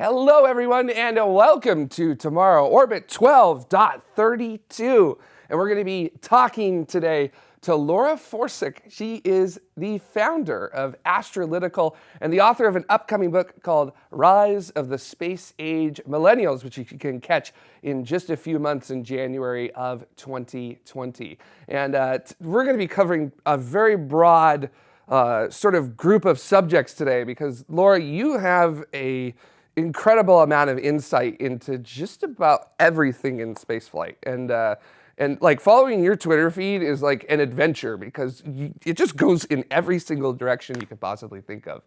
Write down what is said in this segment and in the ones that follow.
Hello, everyone, and welcome to TMRO Orbit 12.32. And we're going to be talking today to Laura Forczyk. She is the founder of Astralytical and the author of an upcoming book called Rise of the Space Age Millennials, which you can catch in just a few months in January of 2020. And uh, we're going to be covering a very broad uh, sort of group of subjects today because, Laura, you have a incredible amount of insight into just about everything in spaceflight. And, uh, and like following your Twitter feed is like an adventure because you, it just goes in every single direction you could possibly think of.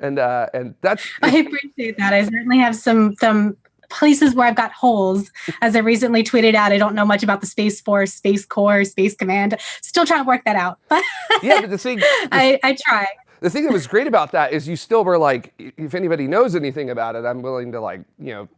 And, uh, and that's. I appreciate that. I certainly have some, some places where I've got holes. As I recently tweeted out, I don't know much about the Space Force, Space Corps, Space Command. Still trying to work that out. But yeah, but the thing. I, I try the thing that was great about that is you still were like, if anybody knows anything about it, I'm willing to like, you know,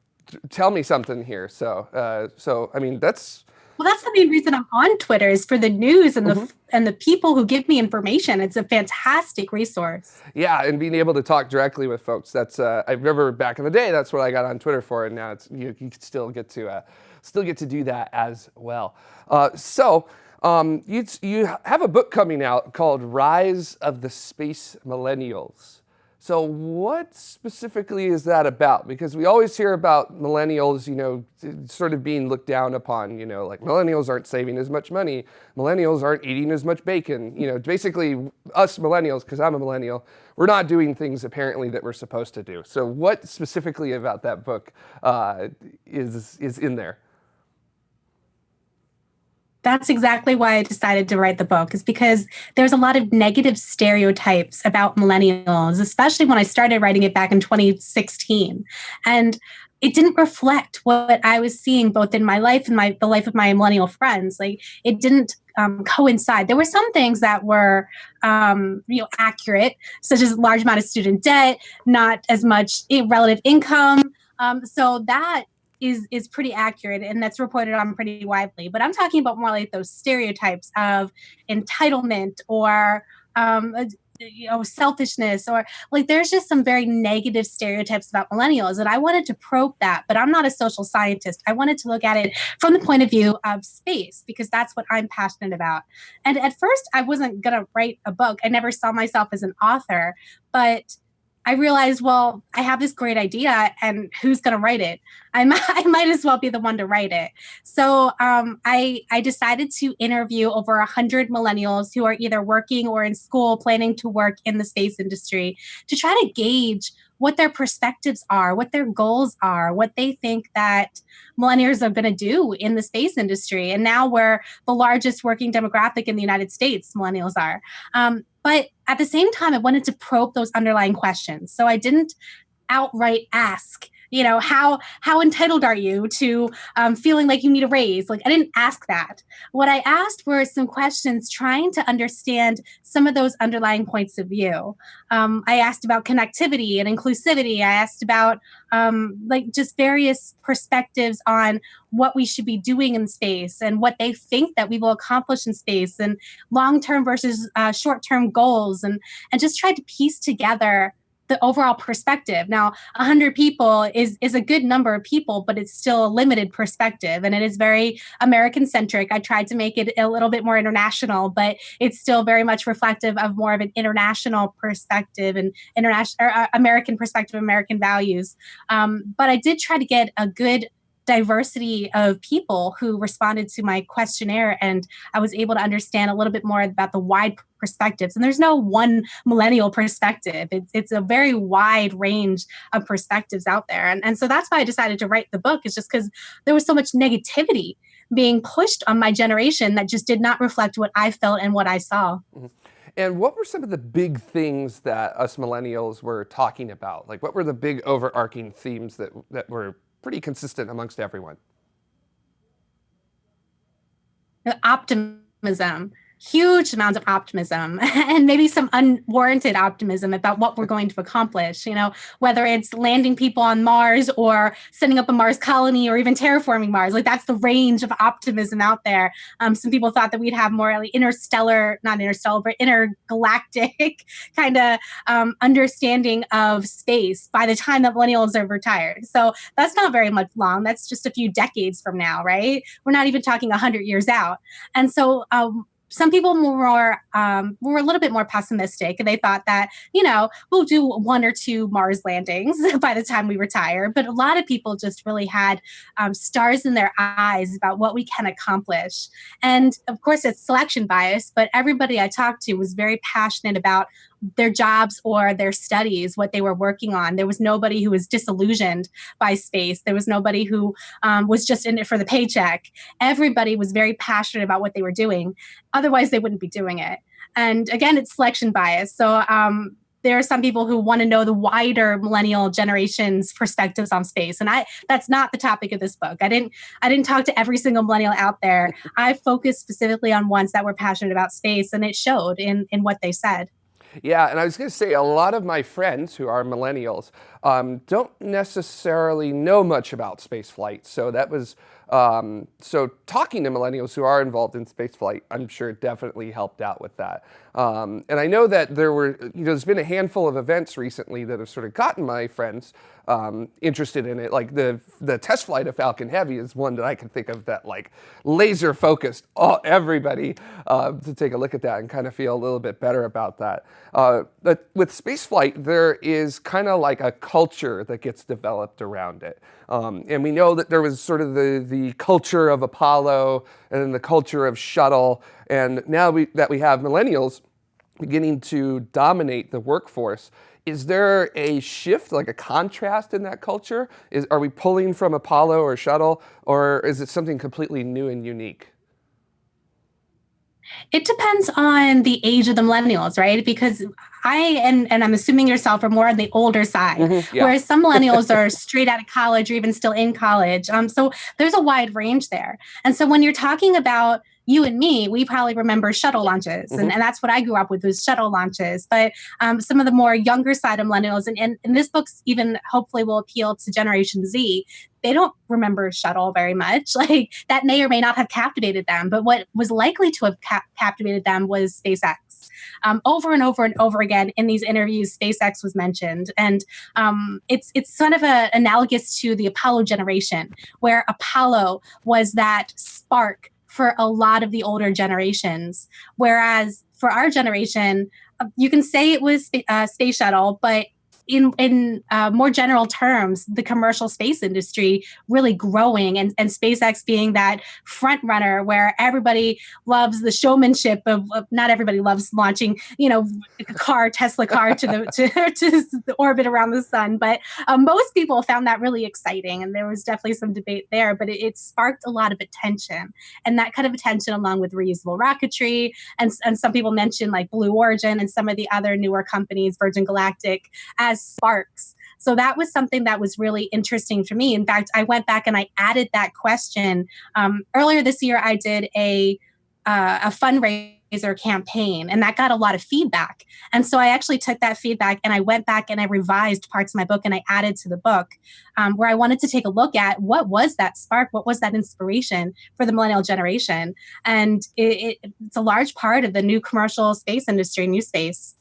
tell me something here. So, uh, so I mean, that's. Well, that's the main reason I'm on Twitter is for the news and the mm-hmm. and the people who give me information. It's a fantastic resource. Yeah, and being able to talk directly with folks. That's uh, I remember back in the day. That's what I got on Twitter for, and now it's you, you can still get to uh, still get to do that as well. Uh, so. Um, you, you have a book coming out called Rise of the Space Millennials. So what specifically is that about? Because we always hear about millennials, you know, sort of being looked down upon, you know, like millennials aren't saving as much money, millennials aren't eating as much bacon, you know, basically us millennials, because I'm a millennial, we're not doing things apparently that we're supposed to do. So what specifically about that book uh, is, is in there? That's exactly why I decided to write the book, is because there's a lot of negative stereotypes about millennials, especially when I started writing it back in 2016. And it didn't reflect what I was seeing both in my life and my the life of my millennial friends. Like it didn't um, coincide. There were some things that were um, you know accurate, such as large amount of student debt, not as much relative income. Um, so that is is pretty accurate and that's reported on pretty widely. But I'm talking about more like those stereotypes of entitlement or um, you know selfishness or like there's just some very negative stereotypes about millennials and i wanted to probe that but i'm not a social scientist i wanted to look at it from the point of view of space because that's what i'm passionate about and at first i wasn't going to write a book i never saw myself as an author but I realized, well, I have this great idea, and who's going to write it? I might, I might as well be the one to write it. So um, I I decided to interview over a hundred millennials who are either working or in school, planning to work in the space industry, to try to gauge what their perspectives are, what their goals are, what they think that millennials are going to do in the space industry. And now we're the largest working demographic in the United States, millennials are. Um, but at the same time, I wanted to probe those underlying questions. So I didn't outright ask you know how how entitled are you to um, feeling like you need a raise? Like i didn't ask that. What i asked were some questions trying to understand some of those underlying points of view. Um, i asked about connectivity and inclusivity. I asked about um, like just various perspectives on what we should be doing in space and what they think that we will accomplish in space and long-term versus uh, short-term goals and and just tried to piece together the overall perspective. Now, 100 people is is a good number of people, but it's still a limited perspective and it is very American centric. I tried to make it a little bit more international, but it's still very much reflective of more of an international perspective and international uh, American perspective, American values. Um, but I did try to get a good diversity of people who responded to my questionnaire and I was able to understand a little bit more about the wide perspectives. And there's no one millennial perspective. It's, it's a very wide range of perspectives out there. And, and so that's why I decided to write the book is just because there was so much negativity being pushed on my generation that just did not reflect what I felt and what I saw. Mm-hmm. And what were some of the big things that us millennials were talking about? Like what were the big overarching themes that, that were pretty consistent amongst everyone. Optimism, huge amounts of optimism and maybe some unwarranted optimism about what we're going to accomplish you know whether it's landing people on mars or setting up a mars colony or even terraforming mars. Like that's the range of optimism out there. Um, some people thought that we'd have more like interstellar not interstellar but intergalactic kind of um, understanding of space by the time that millennials are retired. So that's not very much long. That's just a few decades from now right? We're not even talking 100 years out. And so um, some people more um, were a little bit more pessimistic. And they thought that you know we'll do one or two mars landings by the time we retire. But a lot of people just really had um, stars in their eyes about what we can accomplish. And of course it's selection bias but everybody i talked to was very passionate about their jobs or their studies, what they were working on. There was nobody who was disillusioned by space. There was nobody who um, was just in it for the paycheck. Everybody was very passionate about what they were doing. Otherwise, they wouldn't be doing it. And again, it's selection bias. So um, there are some people who want to know the wider millennial generation's perspectives on space and i that's not the topic of this book i didn't i didn't talk to every single millennial out there i focused specifically on ones that were passionate about space and it showed in in what they said yeah, and I was going to say a lot of my friends who are millennials um, don't necessarily know much about space flight. So that was um, so talking to millennials who are involved in spaceflight, I'm sure definitely helped out with that. Um, and I know that there were, you know, there's been a handful of events recently that have sort of gotten my friends um, interested in it. Like the the test flight of Falcon Heavy is one that I can think of that like laser focused all, everybody uh, to take a look at that and kind of feel a little bit better about that. Uh, but with spaceflight, there is kind of like a culture that gets developed around it. Um, and we know that there was sort of the, the culture of Apollo and the culture of shuttle. And now we, that we have millennials beginning to dominate the workforce, is there a shift, like a contrast in that culture? Is, are we pulling from Apollo or shuttle, or is it something completely new and unique? It depends on the age of the millennials, right? Because I and and I'm assuming yourself are more on the older side, mm-hmm, yeah. whereas some millennials are straight out of college or even still in college. Um, so there's a wide range there. And so when you're talking about you and me, we probably remember shuttle launches. Mm-hmm. And, and that's what I grew up with was shuttle launches. But um, some of the more younger side of millennials, and, and, and this book's even hopefully will appeal to Generation Z, they don't remember shuttle very much. Like that may or may not have captivated them. But what was likely to have cap- captivated them was SpaceX. Um, over and over and over again in these interviews, SpaceX was mentioned, and um, it's it's sort of a, analogous to the Apollo generation, where Apollo was that spark for a lot of the older generations. Whereas for our generation, uh, you can say it was uh, space shuttle, but in in uh, more general terms, the commercial space industry really growing, and, and SpaceX being that front runner where everybody loves the showmanship of, of not everybody loves launching, you know, a car Tesla car to the to, to the orbit around the sun, but um, most people found that really exciting, and there was definitely some debate there. But it, it sparked a lot of attention, and that kind of attention, along with reusable rocketry, and and some people mentioned like Blue Origin and some of the other newer companies, Virgin Galactic, as sparks. So that was something that was really interesting for me. In fact, I went back and I added that question. Um, earlier this year, I did a uh, a fundraiser campaign, and that got a lot of feedback. And so I actually took that feedback and I went back and I revised parts of my book and I added to the book um, where I wanted to take a look at what was that spark, what was that inspiration for the millennial generation, and it, it, it's a large part of the new commercial space industry, new space.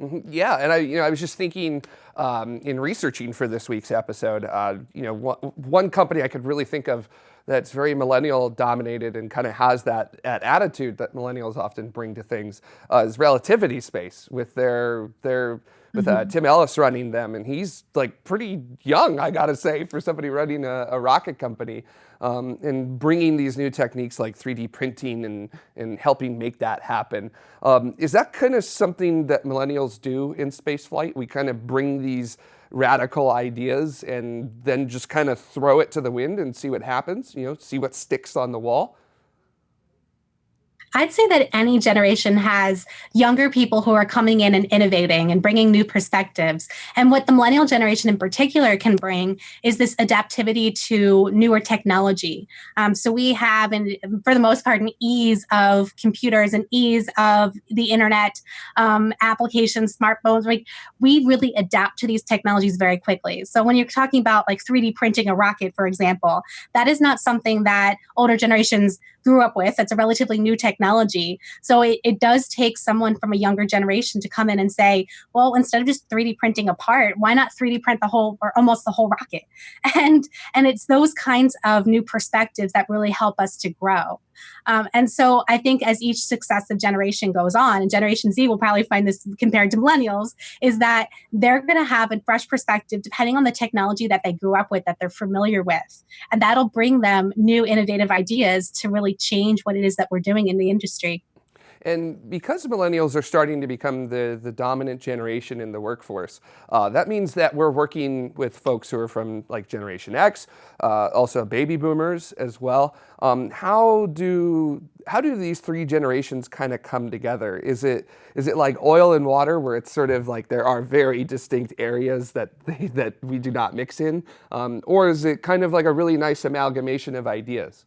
Mm-hmm. Yeah, and I, you know, I was just thinking um, in researching for this week's episode, uh, you know, one, one, company I could really think of that's very millennial dominated and kind of has that, that attitude that millennials often bring to things uh, is Relativity Space with their their with uh, mm-hmm. Tim Ellis running them, and he's like pretty young, I gotta say, for somebody running a, a rocket company um, and bringing these new techniques like 3D printing and, and helping make that happen. Um, is that kind of something that millennials do in spaceflight? We kind of bring these radical ideas and then just kind of throw it to the wind and see what happens, you know, see what sticks on the wall? I'd say that any generation has younger people who are coming in and innovating and bringing new perspectives. And what the millennial generation in particular can bring is this adaptivity to newer technology. Um, so we have, and for the most part, an ease of computers and ease of the internet um, applications, smartphones. Like we really adapt to these technologies very quickly. So when you're talking about like 3D printing a rocket, for example, that is not something that older generations grew up with. It's a relatively new technology. So it, it does take someone from a younger generation to come in and say, well, instead of just 3D printing a part, why not 3D print the whole or almost the whole rocket? And and it's those kinds of new perspectives that really help us to grow. Um, and so I think as each successive generation goes on, and Generation Z will probably find this compared to millennials, is that they're going to have a fresh perspective depending on the technology that they grew up with, that they're familiar with. And that'll bring them new innovative ideas to really change what it is that we're doing in the industry. And because millennials are starting to become the, the dominant generation in the workforce, uh, that means that we're working with folks who are from like Generation X, uh, also baby boomers as well. Um, how do how do these three generations kind of come together? Is it is it like oil and water, where it's sort of like there are very distinct areas that they, that we do not mix in, um, or is it kind of like a really nice amalgamation of ideas?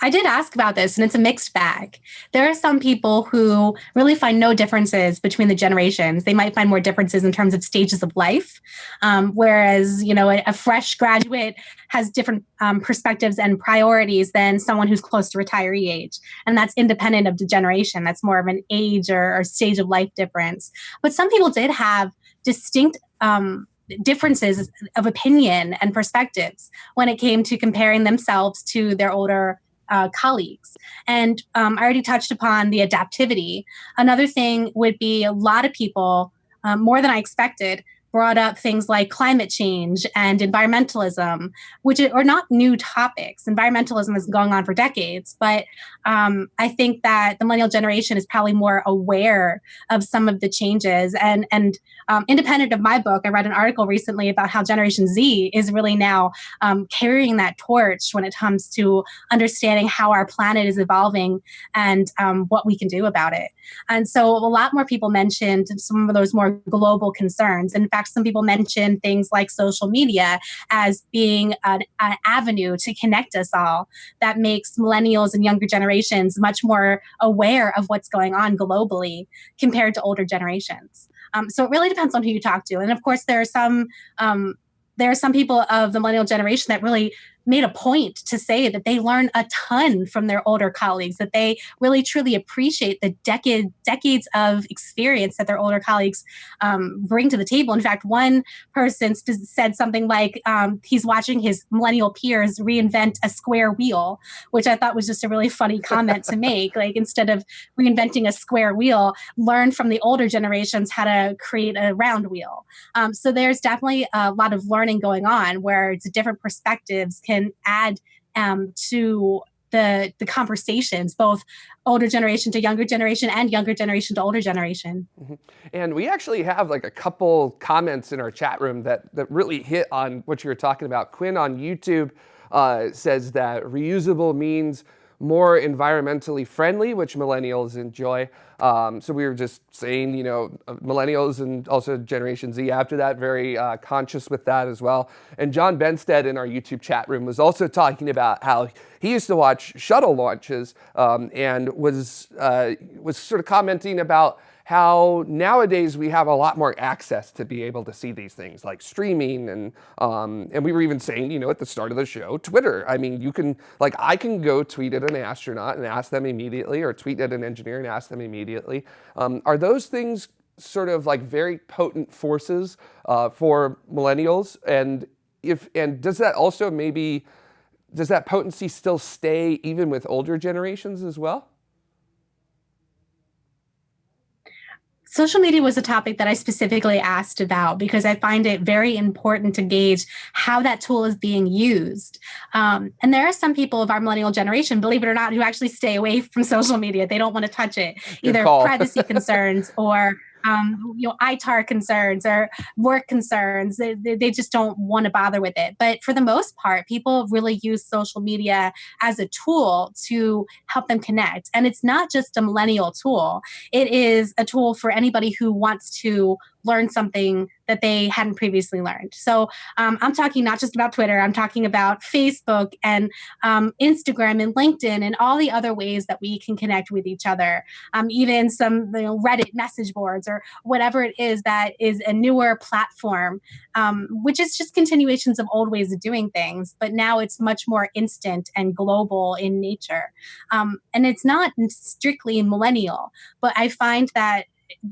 I did ask about this, and it's a mixed bag. There are some people who really find no differences between the generations. They might find more differences in terms of stages of life, um, whereas you know a, a, fresh graduate has different um, perspectives and priorities than someone who's close to retiree age, and that's independent of the generation. That's more of an age or, or stage of life difference. But some people did have distinct. Um, differences of opinion and perspectives when it came to comparing themselves to their older uh, colleagues. And um, I already touched upon the adaptivity. Another thing would be a lot of people, um, more than I expected, brought up things like climate change and environmentalism, which are not new topics. Environmentalism has been going on for decades, but um, I think that the millennial generation is probably more aware of some of the changes. And and um, independent of my book, I read an article recently about how Generation Z is really now um, carrying that torch when it comes to understanding how our planet is evolving and um, what we can do about it. And so a lot more people mentioned some of those more global concerns. In fact, some people mention things like social media as being an, an avenue to connect us all that makes millennials and younger generations much more aware of what's going on globally compared to older generations. Um, so it really depends on who you talk to. And of course, there are some um, there are some people of the millennial generation that really made a point to say that they learn a ton from their older colleagues, that they really truly appreciate the decade, decades of experience that their older colleagues um, bring to the table. In fact, one person said something like um, he's watching his millennial peers reinvent a square wheel, which I thought was just a really funny comment to make. Like instead of reinventing a square wheel, learn from the older generations how to create a round wheel. Um, so there's definitely a lot of learning going on where it's different perspectives can can add um, to the the conversations, both older generation to younger generation and younger generation to older generation. Mm -hmm. And we actually have like a couple comments in our chat room that that really hit on what you were talking about. Quinn on YouTube uh, says that reusable means more environmentally friendly, which millennials enjoy. Um, so we were just saying, you know, uh, millennials and also Generation Z after that, very uh, conscious with that as well. And John Benstead in our YouTube chat room was also talking about how he used to watch shuttle launches um, and was, uh, was sort of commenting about how nowadays we have a lot more access to be able to see these things like streaming and um, and we were even saying you know at the start of the show Twitter. I mean you can like I can go tweet at an astronaut and ask them immediately or tweet at an engineer and ask them immediately. Um, are those things sort of like very potent forces uh, for millennials? And if and does that also maybe does that potency still stay even with older generations as well? Social media was a topic that I specifically asked about because I find it very important to gauge how that tool is being used. Um, and there are some people of our millennial generation, believe it or not, who actually stay away from social media. They don't want to touch it, either privacy concerns or um, you know, ITAR concerns or work concerns. They, they just don't want to bother with it. But for the most part, people really use social media as a tool to help them connect. And it's not just a millennial tool, it is a tool for anybody who wants to learn something that they hadn't previously learned. So um, I'm talking not just about Twitter, I'm talking about Facebook and um, Instagram and LinkedIn and all the other ways that we can connect with each other. Um, even some you know, Reddit message boards or whatever it is that is a newer platform, um, which is just continuations of old ways of doing things. But now it's much more instant and global in nature. Um, and it's not strictly millennial, but I find that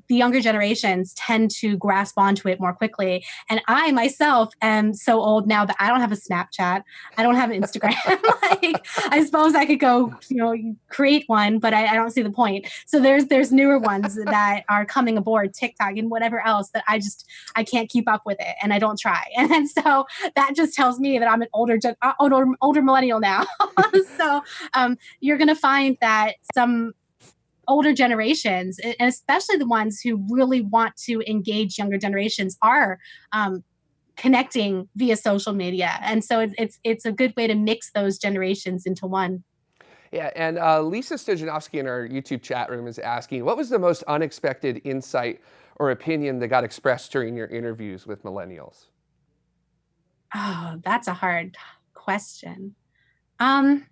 the younger generations tend to grasp onto it more quickly. And I myself am so old now that I don't have a Snapchat. I don't have an Instagram. like I suppose I could go, you know, create one, but I, I, don't see the point. So there's there's newer ones that are coming aboard, TikTok and whatever else that I just I can't keep up with it and I don't try. And, and so that just tells me that I'm an older uh, older older millennial now. so um, you're gonna find that some older generations, and especially the ones who really want to engage younger generations, are um, connecting via social media. And so it's, it's, it's a good way to mix those generations into one. Yeah, and uh, Lisa Stojanovsky in our YouTube chat room is asking, what was the most unexpected insight or opinion that got expressed during your interviews with millennials? Oh, that's a hard question. Um,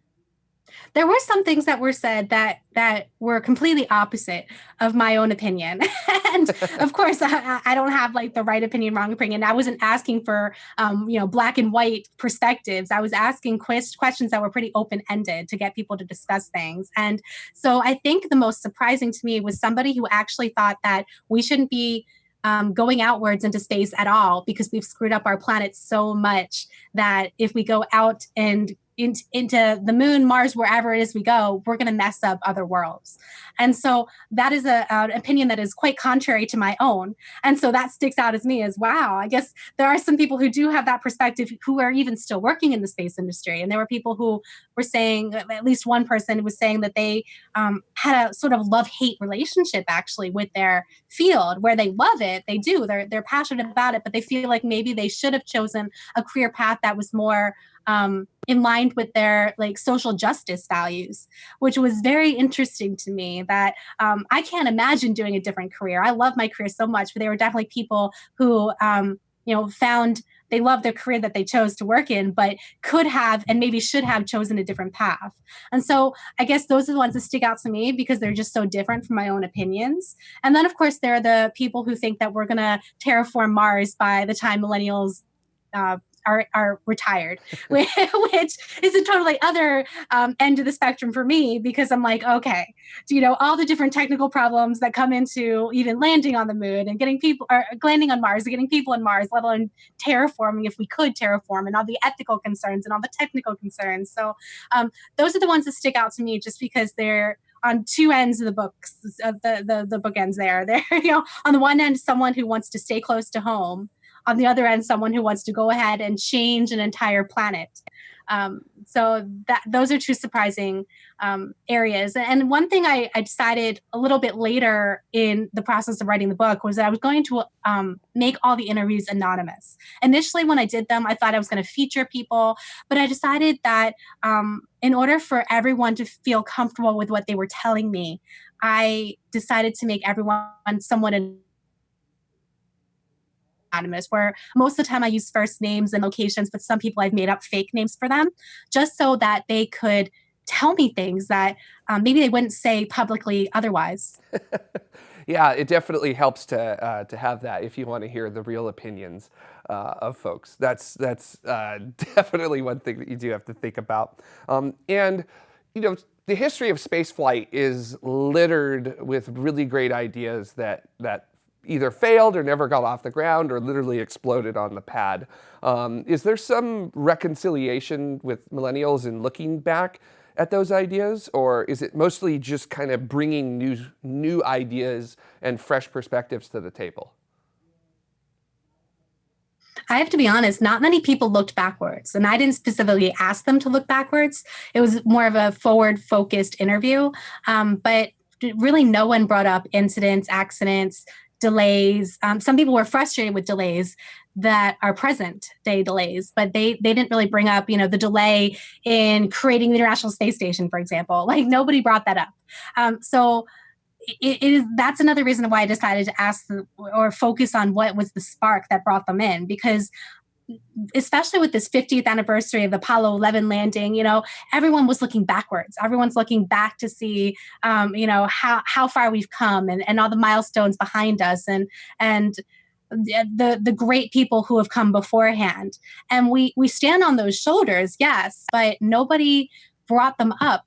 there were some things that were said that that were completely opposite of my own opinion. And of course I, I, don't have like the right opinion wrong opinion. I wasn't asking for um, you know black and white perspectives. I was asking quest- questions that were pretty open-ended to get people to discuss things. And so i think the most surprising to me was somebody who actually thought that we shouldn't be um, going outwards into space at all because we've screwed up our planet so much that if we go out and in, into the moon, Mars, wherever it is we go, we're going to mess up other worlds. And so that is a, an opinion that is quite contrary to my own. And so that sticks out as me as wow, I guess there are some people who do have that perspective who are even still working in the space industry. And there were people who were saying, at least one person was saying that they um, had a sort of love hate relationship actually with their field where they love it. They do, they're, they're passionate about it, but they feel like maybe they should have chosen a career path that was more um, in line with their like social justice values, which was very interesting to me. That um, I can't imagine doing a different career. I love my career so much, but there were definitely people who um, you know found they love their career that they chose to work in, but could have and maybe should have chosen a different path. And so I guess those are the ones that stick out to me because they're just so different from my own opinions. And then, of course, there are the people who think that we're going to terraform Mars by the time millennials uh, are, are retired, which is a totally other um, end of the spectrum for me because I'm like, okay, do you know, all the different technical problems that come into even landing on the moon and getting people or landing on Mars, and getting people on Mars, let alone terraforming if we could terraform and all the ethical concerns and all the technical concerns. So um, those are the ones that stick out to me just because they're on two ends of the books, the, the the bookends there. There, you know, on the one end, someone who wants to stay close to home, on the other end someone who wants to go ahead and change an entire planet. Um, so that those are two surprising um, areas. And one thing I, I, decided a little bit later in the process of writing the book was that i was going to um, make all the interviews anonymous. Initially when i did them i thought i was going to feature people but i decided that um, in order for everyone to feel comfortable with what they were telling me i decided to make everyone somewhat anonymous, where most of the time I use first names and locations, but some people I've made up fake names for them just so that they could tell me things that um, maybe they wouldn't say publicly otherwise. yeah, it definitely helps to uh, to have that if you want to hear the real opinions uh, of folks. That's that's uh, definitely one thing that you do have to think about. Um, and you know, the history of spaceflight is littered with really great ideas that that either failed or never got off the ground or literally exploded on the pad. Um, is there some reconciliation with millennials in looking back at those ideas, or is it mostly just kind of bringing new, new ideas and fresh perspectives to the table? I have to be honest, not many people looked backwards. And I didn't specifically ask them to look backwards. It was more of a forward focused interview. Um, but really, no one brought up incidents, accidents, delays. Um, some people were frustrated with delays that are present day delays, but they they didn't really bring up, you know, the delay in creating the International Space Station, for example. Like nobody brought that up. Um, so it, it is that's another reason why I decided to ask the, or focus on what was the spark that brought them in because especially with this 50th anniversary of the Apollo 11 landing, you know, everyone was looking backwards. Everyone's looking back to see, um, you know, how how far we've come and, and all the milestones behind us and and the the great people who have come beforehand. And we we stand on those shoulders, yes, but nobody brought them up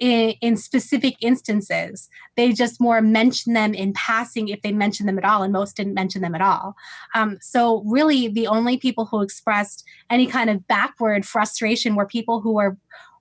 in, in, specific instances. They just more mention them in passing if they mention them at all, and most didn't mention them at all. Um, so, really, the only people who expressed any kind of backward frustration were people who were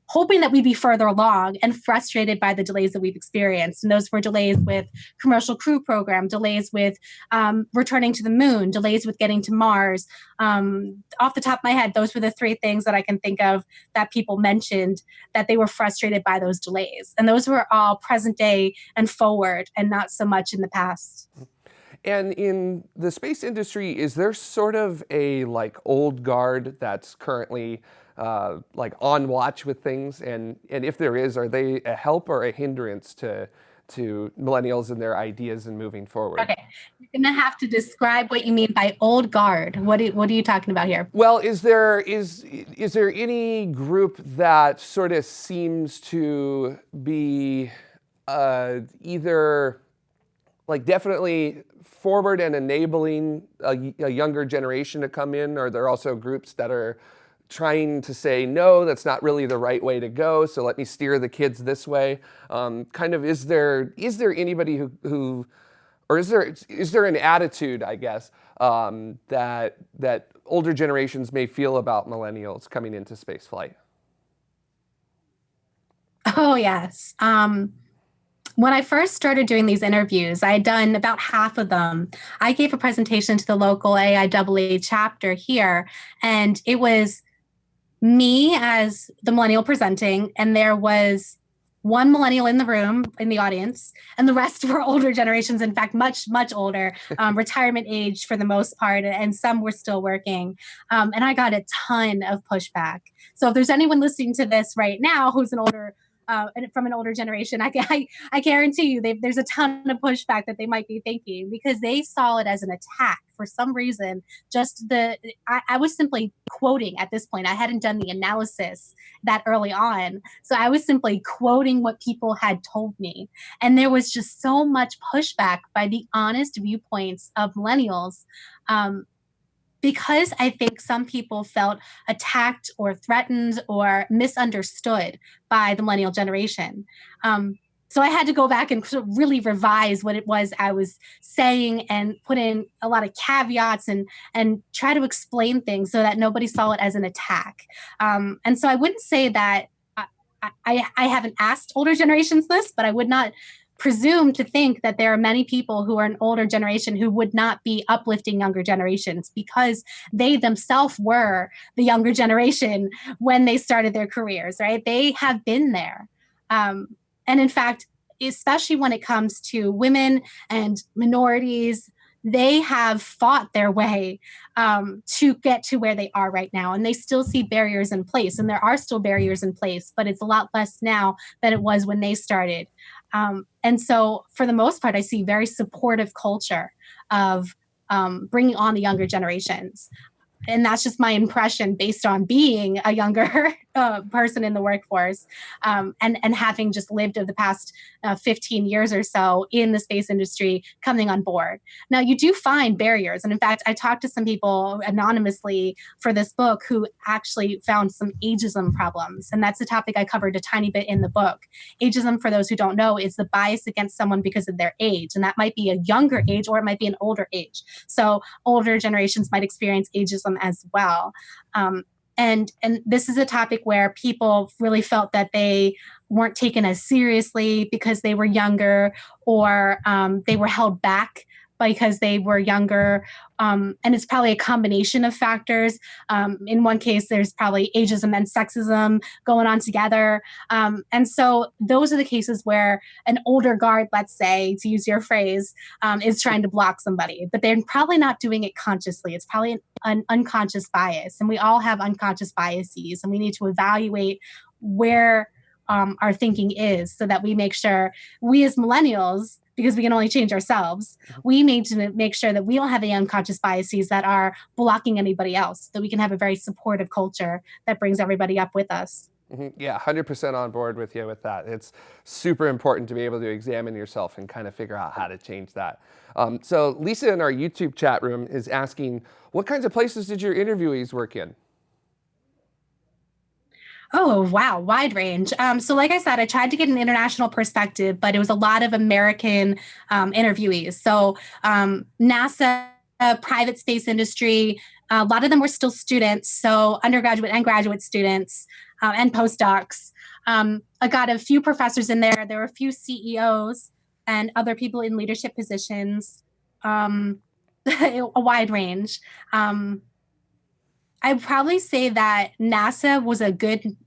hoping that we'd be further along and frustrated by the delays that we've experienced. And those were delays with commercial crew program, delays with um, returning to the moon, delays with getting to Mars. Um, off the top of my head, those were the three things that I can think of that people mentioned that they were frustrated by those delays. And those were all present day and forward and not so much in the past. And in the space industry, is there sort of a like old guard that's currently uh, like on watch with things? And, and if there is, are they a help or a hindrance to, to millennials and their ideas and moving forward? Okay, you're gonna have to describe what you mean by old guard. What, do, what are you talking about here? Well, is there, is, is there any group that sort of seems to be uh, either like definitely forward and enabling a, a, younger generation to come in, or there are also groups that are trying to say, no, that's not really the right way to go, so let me steer the kids this way. Um, kind of, is there, is there anybody who, who or is there, is there an attitude, I guess, um, that, that older generations may feel about millennials coming into spaceflight? Oh, yes. Um, when I first started doing these interviews, I had done about half of them. I gave a presentation to the local AIAA chapter here, and it was me as the millennial presenting, and there was one millennial in the room in the audience, and the rest were older generations. In fact, much much older, um, retirement age for the most part, and some were still working. Um, and I got a ton of pushback. So if there's anyone listening to this right now who's an older uh, from an older generation, I, I, I guarantee you there's a ton of pushback that they might be thinking because they saw it as an attack for some reason. Just the, I, I was simply quoting at this point. I hadn't done the analysis that early on. So I was simply quoting what people had told me. And there was just so much pushback by the honest viewpoints of millennials. Um, because I think some people felt attacked or threatened or misunderstood by the millennial generation. Um, so I had to go back and really revise what it was I was saying and put in a lot of caveats and and try to explain things so that nobody saw it as an attack. Um, and so I wouldn't say that I, I, I haven't asked older generations this, but I would not presume to think that there are many people who are an older generation who would not be uplifting younger generations because they themselves were the younger generation when they started their careers, right? They have been there. Um, and in fact, especially when it comes to women and minorities, they have fought their way um, to get to where they are right now. And they still see barriers in place. And there are still barriers in place, but it's a lot less now than it was when they started. Um, and so, for the most part, I see very supportive culture of um, bringing on the younger generations. And that's just my impression based on being a younger uh, person in the workforce um, and and having just lived of the past uh, 15 years or so in the space industry coming on board. Now you do find barriers and in fact i talked to some people anonymously for this book who actually found some ageism problems and that's a topic i covered a tiny bit in the book. Ageism for those who don't know is the bias against someone because of their age and that might be a younger age or it might be an older age. So older generations might experience ageism as well. Um, and and this is a topic where people really felt that they weren't taken as seriously because they were younger or um, they were held back because they were younger. Um, and it's probably a combination of factors. Um, in one case, there's probably ageism and sexism going on together. Um, and so those are the cases where an older guard, let's say, to use your phrase, um, is trying to block somebody, but they're probably not doing it consciously. It's probably an, an unconscious bias. And we all have unconscious biases, and we need to evaluate where um, our thinking is so that we make sure we as millennials because we can only change ourselves. Mm-hmm. We need to make sure that we don't have any unconscious biases that are blocking anybody else, that we can have a very supportive culture that brings everybody up with us. Mm-hmm. Yeah, 100% on board with you with that. It's super important to be able to examine yourself and kind of figure out how to change that. Um, so Lisa in our YouTube chat room is asking, what kinds of places did your interviewees work in? Oh, wow, wide range. Um, so, like I said, I tried to get an international perspective, but it was a lot of American um, interviewees. So, um, NASA, uh, private space industry, a lot of them were still students, so undergraduate and graduate students uh, and postdocs. Um, I got a few professors in there. There were a few CEOs and other people in leadership positions, um, a wide range. Um, I probably say that NASA was a good.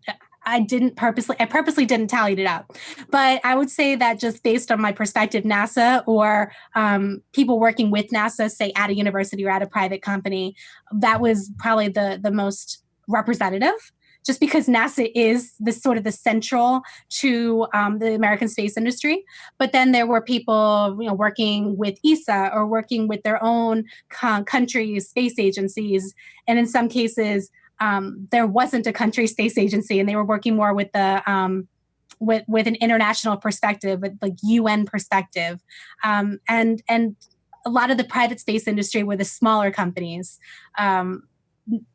I didn't purposely. I purposely didn't tally it up, but I would say that just based on my perspective, NASA or um, people working with NASA, say at a university or at a private company, that was probably the the most representative just because NASA is the sort of the central to um, the American space industry. But then there were people, you know, working with ESA or working with their own co- countries' space agencies, and in some cases, um, there wasn't a country space agency, and they were working more with the um, with with an international perspective, with like UN perspective, um, and and a lot of the private space industry were the smaller companies. Um,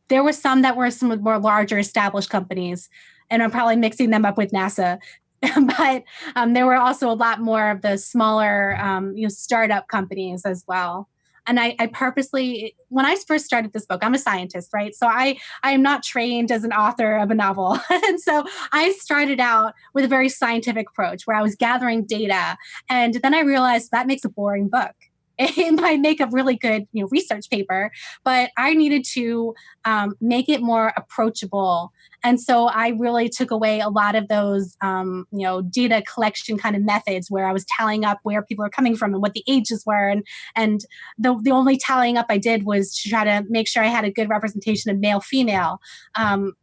there were some that were some of more larger established companies, and I'm probably mixing them up with NASA. but um, there were also a lot more of the smaller, um, you know, startup companies as well. And I, I, purposely, when I first started this book, I'm a scientist, right? So I, I am not trained as an author of a novel, and so I started out with a very scientific approach where I was gathering data, and then I realized that makes a boring book it might make a really good you know research paper but i needed to um, make it more approachable. And so i really took away a lot of those um, you know data collection kind of methods where i was tallying up where people are coming from and what the ages were. And and the, the only tallying up i did was to try to make sure i had a good representation of male female. Um,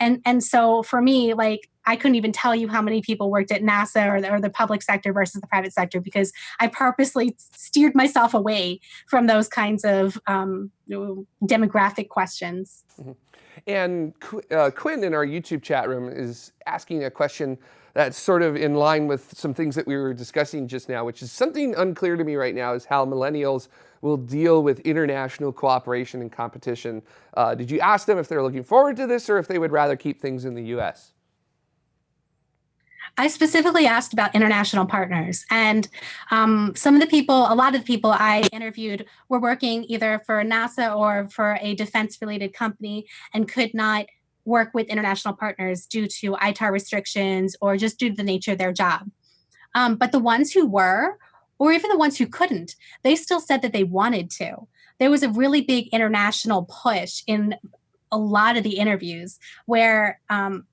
and and so for me like I couldn't even tell you how many people worked at NASA or the, or the public sector versus the private sector because I purposely steered myself away from those kinds of um, demographic questions. Mm-hmm. And uh, Quinn in our YouTube chat room is asking a question that's sort of in line with some things that we were discussing just now, which is something unclear to me right now is how millennials will deal with international cooperation and competition. Uh, did you ask them if they're looking forward to this or if they would rather keep things in the US? I specifically asked about international partners. And um, some of the people, a lot of the people I interviewed were working either for NASA or for a defense related company and could not work with international partners due to ITAR restrictions or just due to the nature of their job. Um, but the ones who were, or even the ones who couldn't, they still said that they wanted to. There was a really big international push in a lot of the interviews where um,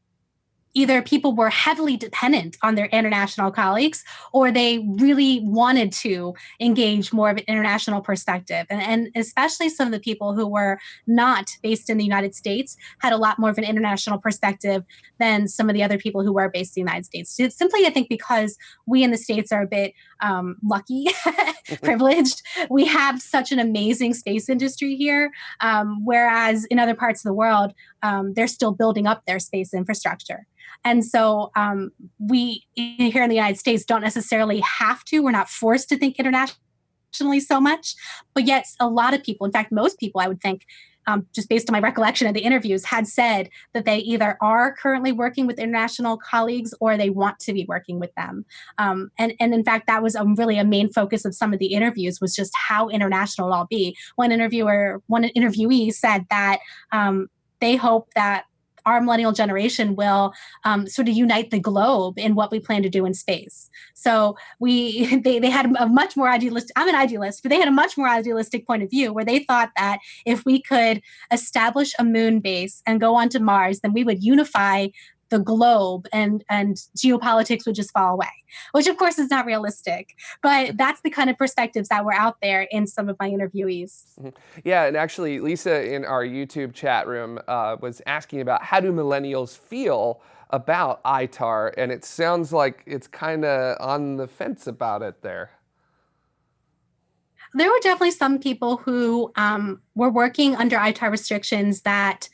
either people were heavily dependent on their international colleagues or they really wanted to engage more of an international perspective. And, and, especially some of the people who were not based in the United States had a lot more of an international perspective than some of the other people who were based in the United States. Simply, I think, because we in the States are a bit um, lucky, privileged. We have such an amazing space industry here, um, whereas in other parts of the world, um, they're still building up their space infrastructure. And so um, we here in the United States don't necessarily have to, we're not forced to think internationally so much. But yet, a lot of people, in fact, most people, I would think, um, just based on my recollection of the interviews, had said that they either are currently working with international colleagues or they want to be working with them. Um, and, and in fact, that was a, really a main focus of some of the interviews was just how international I'll be. One interviewer, one interviewee said that um, they hope that our millennial generation will um, sort of unite the globe in what we plan to do in space. So we they, they had a much more idealistic, I'm an idealist, but they had a much more idealistic point of view where they thought that if we could establish a moon base and go onto Mars, then we would unify the globe and and geopolitics would just fall away which of course is not realistic but that's the kind of perspectives that were out there in some of my interviewees mm-hmm. yeah and actually lisa in our youtube chat room uh, was asking about how do millennials feel about itar and it sounds like it's kind of on the fence about it there there were definitely some people who um, were working under ITAR restrictions that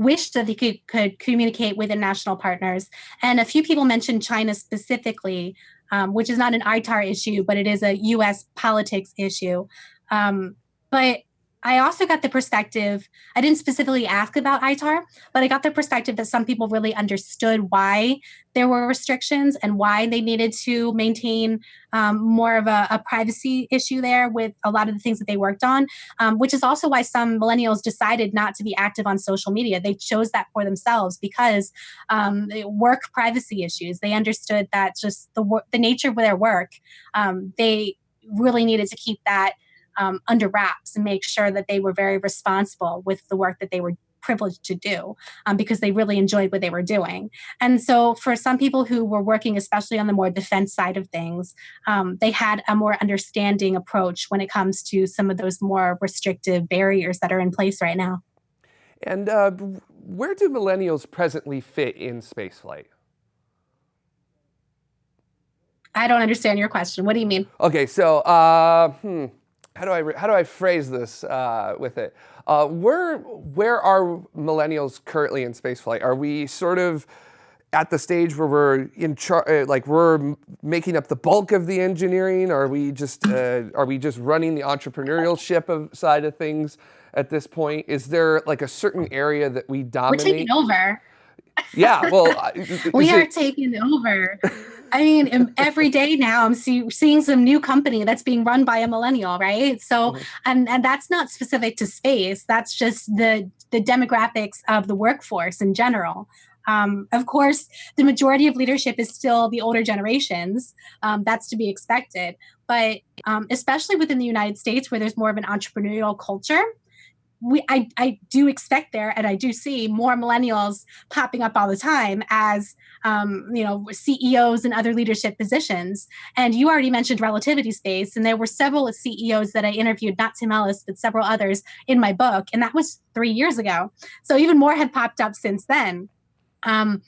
wished that they could, could communicate with international partners. And a few people mentioned China specifically, um, which is not an ITAR issue, but it is a US politics issue. Um, but I also got the perspective, I didn't specifically ask about ITAR, but I got the perspective that some people really understood why there were restrictions and why they needed to maintain um, more of a, a, privacy issue there with a lot of the things that they worked on, um, which is also why some millennials decided not to be active on social media. They chose that for themselves because um, work privacy issues. They understood that just the, the nature of their work, um, they really needed to keep that um, under wraps and make sure that they were very responsible with the work that they were privileged to do um, because they really enjoyed what they were doing. And so, for some people who were working, especially on the more defense side of things, um, they had a more understanding approach when it comes to some of those more restrictive barriers that are in place right now. And uh, where do millennials presently fit in spaceflight? I don't understand your question. What do you mean? Okay, so uh, hmm how do I how do I phrase this uh, with it? Uh, where where are millennials currently in spaceflight? Are we sort of at the stage where we're in charge, uh, like we're making up the bulk of the engineering? Are we just uh, are we just running the entrepreneurial ship of side of things at this point? Is there like a certain area that we dominate? We're taking over. Yeah, well, we are it, taking over. I mean, every day now I'm see, seeing some new company that's being run by a millennial, right? So, and and that's not specific to space. That's just the the demographics of the workforce in general. Um, of course, the majority of leadership is still the older generations. Um, that's to be expected. But um, especially within the United States, where there's more of an entrepreneurial culture, we I, I do expect there and I do see more millennials popping up all the time as um, you know CEOs and other leadership positions. And you already mentioned relativity space, and there were several CEOs that I interviewed, not Tim Ellis, but several others in my book, and that was three years ago. So even more have popped up since then. Um,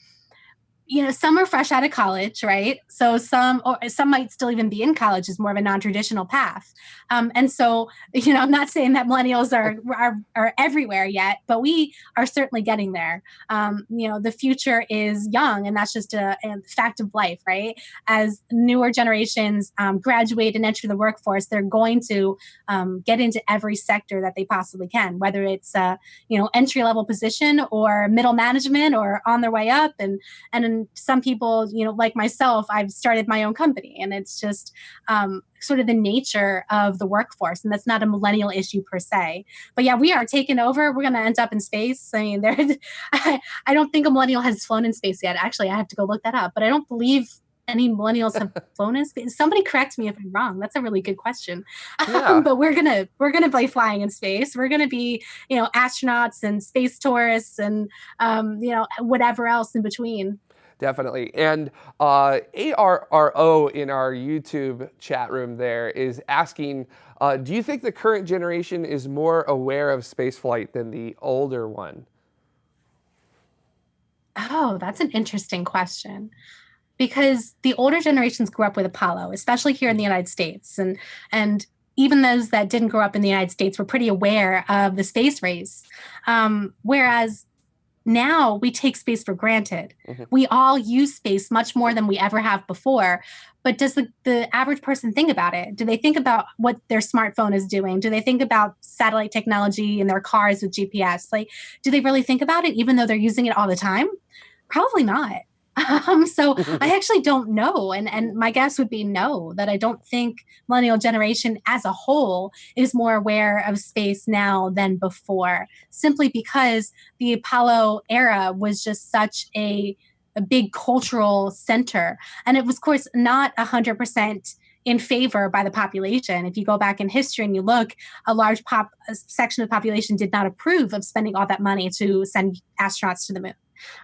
you know some are fresh out of college right? So some or some might still even be in college is more of a non-traditional path. Um, and so you know i'm not saying that millennials are, are are everywhere yet but we are certainly getting there. Um, you know the future is young and that's just a, a fact of life right? As newer generations um, graduate and enter the workforce they're going to um, get into every sector that they possibly can whether it's a you know entry level position or middle management or on their way up and and and some people you know like myself i've started my own company and it's just um, sort of the nature of the workforce and that's not a millennial issue per se but yeah we are taking over we're going to end up in space i mean there I, I don't think a millennial has flown in space yet actually i have to go look that up but i don't believe any millennials have flown in space? Somebody correct me if I'm wrong. That's a really good question. Yeah. Um, but we're gonna we're gonna be flying in space. We're gonna be you know astronauts and space tourists and um, you know whatever else in between. Definitely. And uh, ARRO in our YouTube chat room there is asking, uh, do you think the current generation is more aware of spaceflight than the older one? Oh, that's an interesting question. Because the older generations grew up with Apollo, especially here in the United States. And and even those that didn't grow up in the United States were pretty aware of the space race. Um, whereas now we take space for granted. Mm-hmm. We all use space much more than we ever have before. But does the, the average person think about it? Do they think about what their smartphone is doing? Do they think about satellite technology in their cars with GPS? Like, do they really think about it even though they're using it all the time? Probably not. Um, so I actually don't know. And, and my guess would be no, that I don't think millennial generation as a whole is more aware of space now than before, simply because the Apollo era was just such a, a big cultural center. And it was, of course, not 100% in favor by the population. If you go back in history and you look, a large pop a section of the population did not approve of spending all that money to send astronauts to the moon.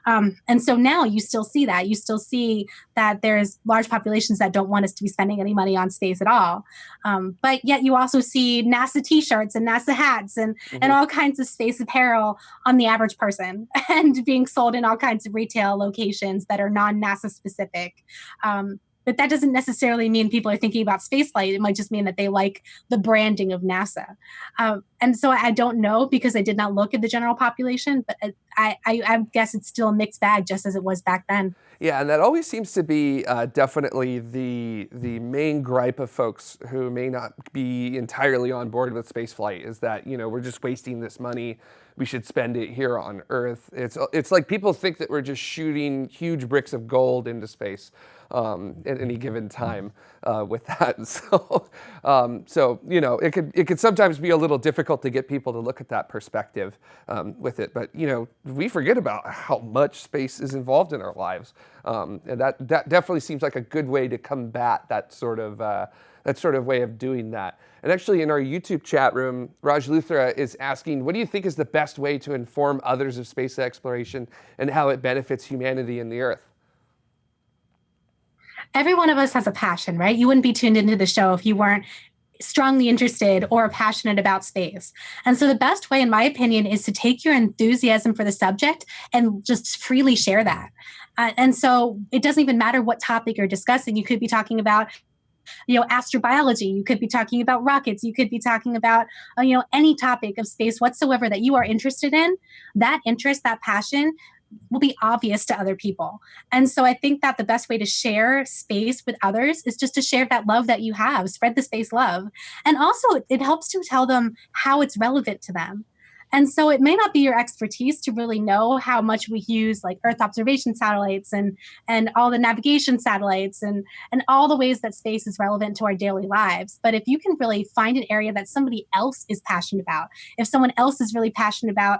Um, and so now you still see that. You still see that there's large populations that don't want us to be spending any money on space at all. Um, but yet you also see NASA t-shirts and NASA hats and, mm-hmm. and all kinds of space apparel on the average person and being sold in all kinds of retail locations that are non-NASA specific. Um, but that doesn't necessarily mean people are thinking about spaceflight. It might just mean that they like the branding of NASA. Um, and so I don't know because I did not look at the general population, but I, I, I, guess it's still a mixed bag, just as it was back then. Yeah, and that always seems to be uh, definitely the the main gripe of folks who may not be entirely on board with spaceflight is that you know we're just wasting this money. We should spend it here on Earth. It's it's like people think that we're just shooting huge bricks of gold into space um, at any given time uh, with that. So, um, so you know, it could it could sometimes be a little difficult to get people to look at that perspective um, with it. But you know, we forget about how much space is involved in our lives, um, and that that definitely seems like a good way to combat that sort of. Uh, that sort of way of doing that. And actually in our YouTube chat room, Raj Luthra is asking, what do you think is the best way to inform others of space exploration and how it benefits humanity and the Earth? every one of us has a passion, right? You wouldn't be tuned into the show if you weren't strongly interested or passionate about space. And so the best way, in my opinion, is to take your enthusiasm for the subject and just freely share that. Uh, and so it doesn't even matter what topic you're discussing. You could be talking about you know astrobiology you could be talking about rockets you could be talking about uh, you know any topic of space whatsoever that you are interested in that interest that passion will be obvious to other people. And so I think that the best way to share space with others is just to share that love that you have, spread the space love. And also, it helps to tell them how it's relevant to them. And so it may not be your expertise to really know how much we use like Earth observation satellites and and all the navigation satellites and and all the ways that space is relevant to our daily lives. But if you can really find an area that somebody else is passionate about, if someone else is really passionate about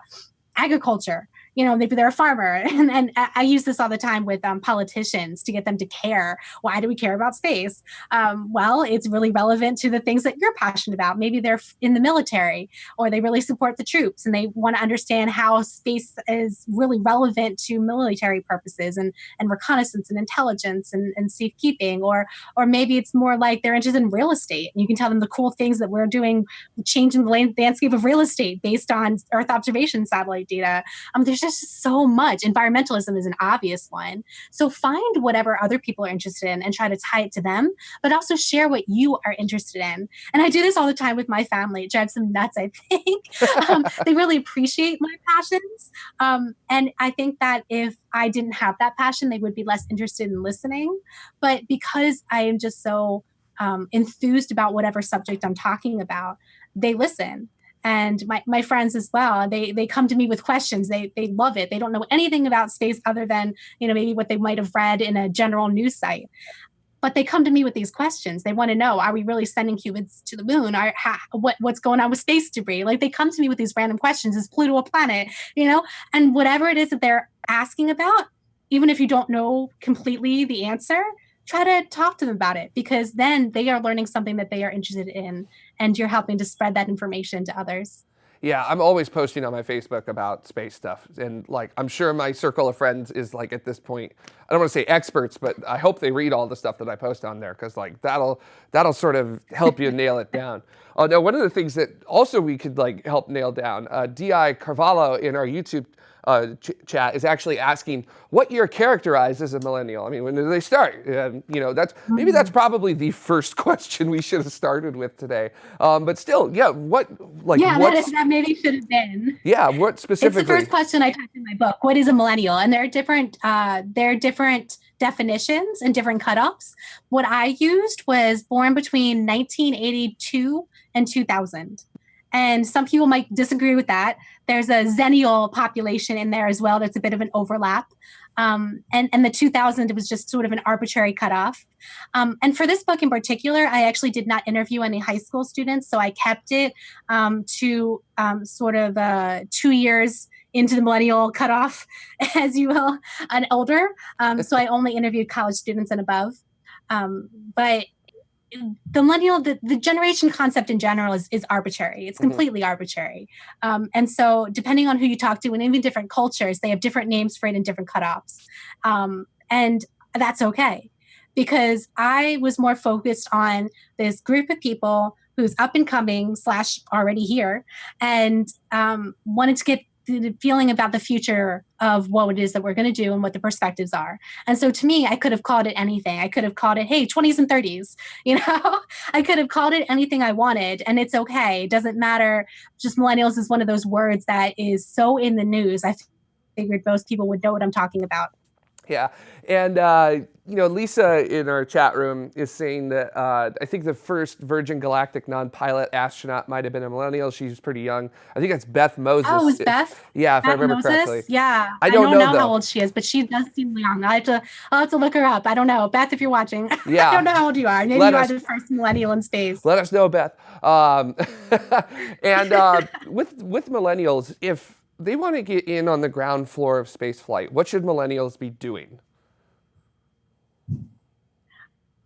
agriculture you know, maybe they're a farmer. And, and I use this all the time with um, politicians to get them to care. Why do we care about space? Um, well, it's really relevant to the things that you're passionate about. Maybe they're in the military or they really support the troops and they want to understand how space is really relevant to military purposes and, and reconnaissance and intelligence and, and safekeeping. Or, or maybe it's more like they're interested in real estate. And you can tell them the cool things that we're doing, changing the landscape of real estate based on Earth observation satellite data. Um, there's just just so much. Environmentalism is an obvious one. So find whatever other people are interested in and try to tie it to them, but also share what you are interested in. And I do this all the time with my family. It drives them nuts, I think. um, they really appreciate my passions. Um, and I think that if I didn't have that passion, they would be less interested in listening. But because I am just so um, enthused about whatever subject I'm talking about, they listen and my, my friends as well they they come to me with questions. They they love it. They don't know anything about space other than you know maybe what they might have read in a general news site. But they come to me with these questions. They want to know are we really sending humans to the moon? Are how, what what's going on with space debris? Like they come to me with these random questions. Is pluto a planet? You know? And whatever it is that they're asking about even if you don't know completely the answer try to talk to them about it because then they are learning something that they are interested in and you're helping to spread that information to others. Yeah, I'm always posting on my Facebook about space stuff. And like, I'm sure my circle of friends is like at this point, I don't want to say experts, but I hope they read all the stuff that I post on there because like that'll, that'll sort of help you nail it down. Oh, now one of the things that also we could like help nail down, uh, Di Carvalho in our YouTube uh, ch chat is actually asking what year characterized as a millennial. I mean, when did they start? you know, that's maybe that's mm-hmm. probably the first question we should have started with today. Um, but still, yeah, what like yeah, that, is, that maybe should have been. Yeah, what specifically? It's the first question I typed in my book. What is a millennial? And there are different. Uh, there are different definitions and different cutoffs. What I used was born between 1982 and 2000. And some people might disagree with that. There's a Xennial population in there as well. That's a bit of an overlap. Um, and, and the 2000 was just sort of an arbitrary cutoff. Um, and for this book in particular, I actually did not interview any high school students. So I kept it um, to um, sort of uh, two years into the millennial cutoff, as you will, and older. Um, so I only interviewed college students and above. Um, but the millennial the, the generation concept in general is, is arbitrary it's mm-hmm. completely mm-hmm. arbitrary um, and so depending on who you talk to and even different cultures they have different names for it and different cutoffs um, and that's okay because i was more focused on this group of people who's up and coming slash already here and um, wanted to get the feeling about the future of what it is that we're going to do and what the perspectives are. And so to me, I could have called it anything. I could have called it, hey, 20s and 30s. You know, I could have called it anything I wanted, and it's okay. It doesn't matter. Just millennials is one of those words that is so in the news. I figured most people would know what I'm talking about. Yeah, and uh, you know, Lisa in our chat room is saying that uh, I think the first Virgin Galactic non-pilot astronaut might have been a millennial. She's pretty young. I think it's Beth Moses. Oh, is Beth? Yeah, if Beth I remember Moses? correctly. Yeah, I don't, I don't know, know how old she is, but she does seem young. I have to, I'll have to look her up. I don't know, Beth, if you're watching. Yeah, I don't know how old you are. Maybe Let you us, are the first millennial in space. Let us know, Beth. Um, and uh, with with millennials, if they want to get in on the ground floor of space flight. What should millennials be doing?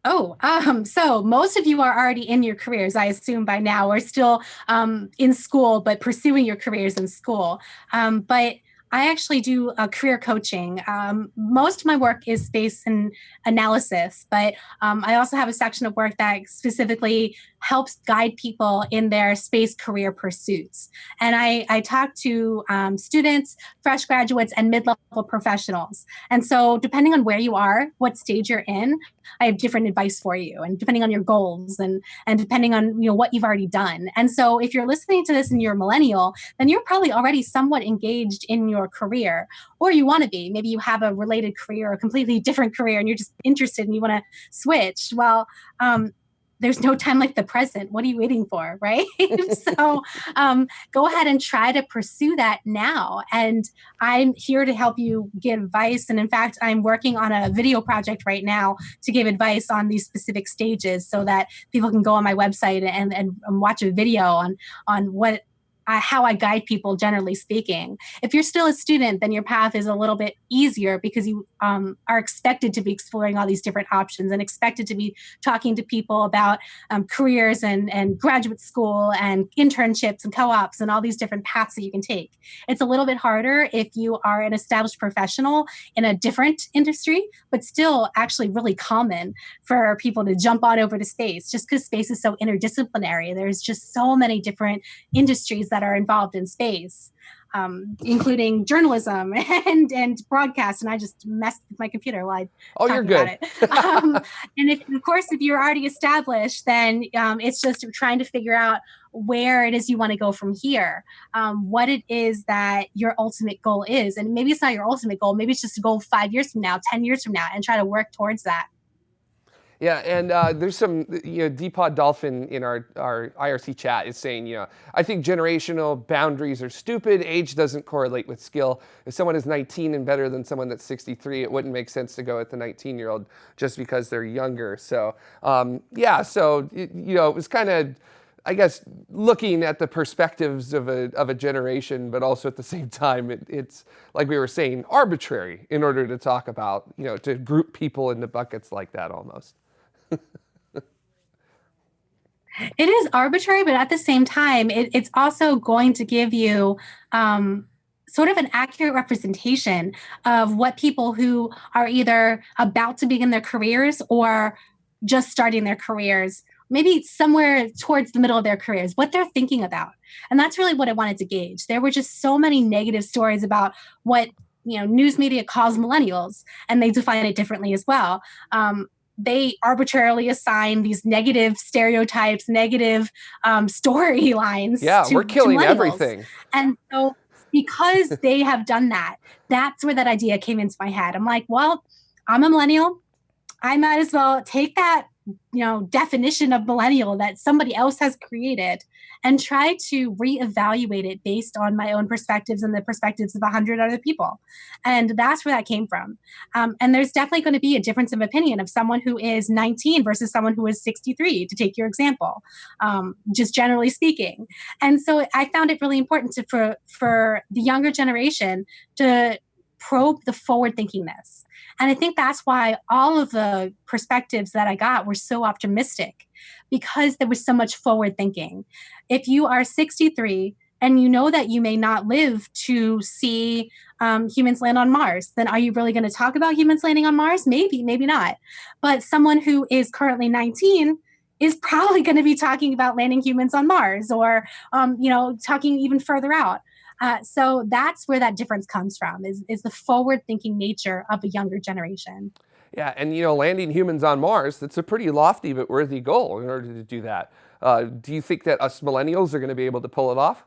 Oh, um, so most of you are already in your careers, I assume by now, or still um, in school, but pursuing your careers in school. Um, but I actually do career coaching. Um, most of my work is space and analysis, but um, I also have a section of work that specifically helps guide people in their space career pursuits. And I, I talk to um, students, fresh graduates, and mid level professionals. And so, depending on where you are, what stage you're in, I have different advice for you, and depending on your goals and and depending on you know what you've already done. And so, if you're listening to this and you're a millennial, then you're probably already somewhat engaged in your career, or you want to be. Maybe you have a related career, or a completely different career, and you're just interested and you want to switch. Well, um, there's no time like the present. What are you waiting for? Right. so um, go ahead and try to pursue that now. And I'm here to help you get advice. And in fact, I'm working on a video project right now to give advice on these specific stages so that people can go on my website and, and, and watch a video on, on what how I guide people, generally speaking. If you're still a student, then your path is a little bit easier because you um, are expected to be exploring all these different options and expected to be talking to people about um, careers and, and graduate school and internships and co ops and all these different paths that you can take. It's a little bit harder if you are an established professional in a different industry, but still actually really common for people to jump on over to space just because space is so interdisciplinary. There's just so many different industries that are involved in space, um, including journalism and and broadcast. And I just messed with my computer while I oh, you're good. um, and if, of course, if you're already established, then um, it's just trying to figure out where it is you want to go from here, um, what it is that your ultimate goal is, and maybe it's not your ultimate goal. Maybe it's just a goal five years from now, ten years from now, and try to work towards that. Yeah, and uh, there's some, you know, Deepod Dolphin in our, our IRC chat is saying, you know, I think generational boundaries are stupid. Age doesn't correlate with skill. If someone is 19 and better than someone that's 63, it wouldn't make sense to go with the 19 year old just because they're younger. So, um, yeah, so, you know, it was kind of, I guess, looking at the perspectives of a, of a generation, but also at the same time, it, it's, like we were saying, arbitrary in order to talk about, you know, to group people into buckets like that almost it is arbitrary, but at the same time, it, it's also going to give you um, sort of an accurate representation of what people who are either about to begin their careers or just starting their careers maybe somewhere towards the middle of their careers, what they're thinking about. And that's really what I wanted to gauge. There were just so many negative stories about what you know news media calls millennials, and they define it differently as well. Um, they arbitrarily assign these negative stereotypes, negative um, storylines. Yeah, to, we're killing everything. And so, because they have done that, that's where that idea came into my head. I'm like, well, I'm a millennial. I might as well take that you know definition of millennial that somebody else has created and try to reevaluate it based on my own perspectives and the perspectives of 100 other people. And that's where that came from. Um, and there's definitely going to be a difference of opinion of someone who is 19 versus someone who is 63 to take your example um, just generally speaking. And so i found it really important to, for for the younger generation to probe the forward thinkingness and I think that's why all of the perspectives that I got were so optimistic because there was so much forward thinking. If you are 63 and you know that you may not live to see um, humans land on Mars, then are you really going to talk about humans landing on Mars? Maybe, maybe not. But someone who is currently 19 is probably going to be talking about landing humans on Mars or, um, you know, talking even further out. Uh, so that's where that difference comes from is, is the forward thinking nature of a younger generation. Yeah, and you know, landing humans on Mars, that's a pretty lofty but worthy goal in order to do that. Uh, do you think that us millennials are going to be able to pull it off?